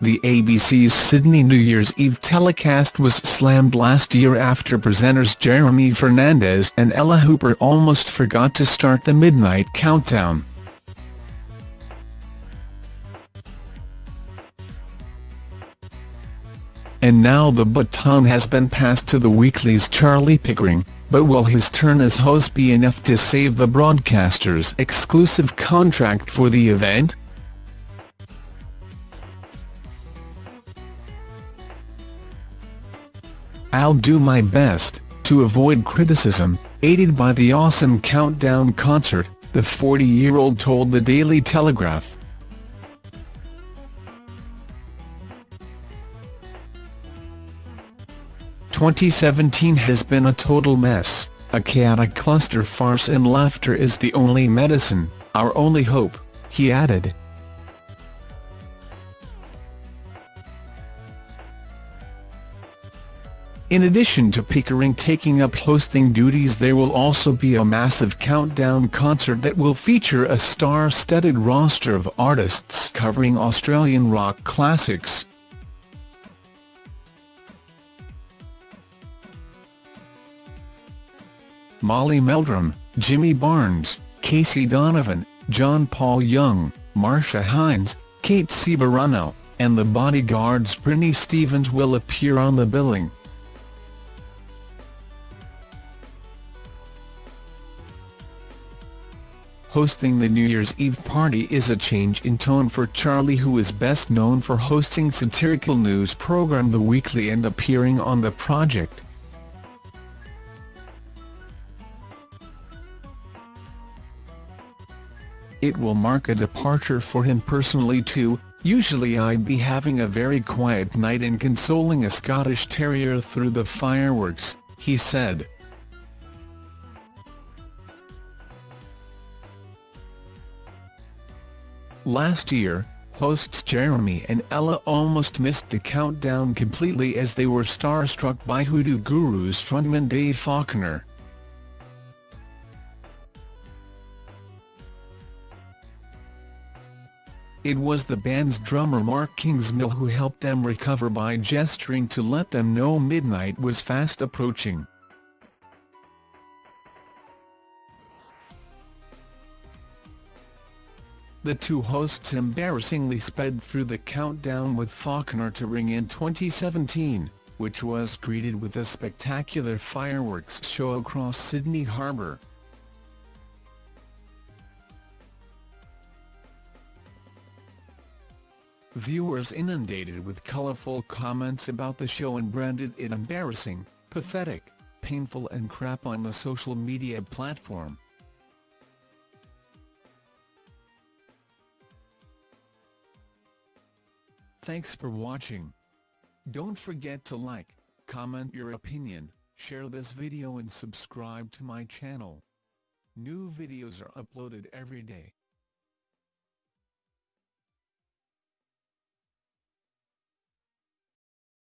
The ABC's Sydney New Year's Eve telecast was slammed last year after presenters Jeremy Fernandez and Ella Hooper almost forgot to start the midnight countdown. And now the baton has been passed to the weekly's Charlie Pickering, but will his turn as host be enough to save the broadcaster's exclusive contract for the event? I'll do my best, to avoid criticism, aided by the awesome Countdown concert, the 40-year-old told the Daily Telegraph. Twenty seventeen has been a total mess, a chaotic cluster farce and laughter is the only medicine, our only hope, he added. In addition to Pickering taking up hosting duties there will also be a massive countdown concert that will feature a star-studded roster of artists covering Australian rock classics. Molly Meldrum, Jimmy Barnes, Casey Donovan, John Paul Young, Marcia Hines, Kate Ceberano, and the Bodyguards' Britney Stevens will appear on the billing. Hosting the New Year's Eve party is a change in tone for Charlie who is best known for hosting satirical news program The Weekly and appearing on The Project. It will mark a departure for him personally too, usually I'd be having a very quiet night and consoling a Scottish Terrier through the fireworks, he said. Last year, hosts Jeremy and Ella almost missed the countdown completely as they were starstruck by Hoodoo Gurus frontman Dave Faulkner. It was the band's drummer Mark Kingsmill who helped them recover by gesturing to let them know midnight was fast approaching. The two hosts embarrassingly sped through the countdown with Faulkner to ring in 2017, which was greeted with a spectacular fireworks show across Sydney Harbour. Viewers inundated with colourful comments about the show and branded it embarrassing, pathetic, painful and crap on the social media platform. Thanks for watching. Don't forget to like, comment your opinion, share this video and subscribe to my channel. New videos are uploaded every day.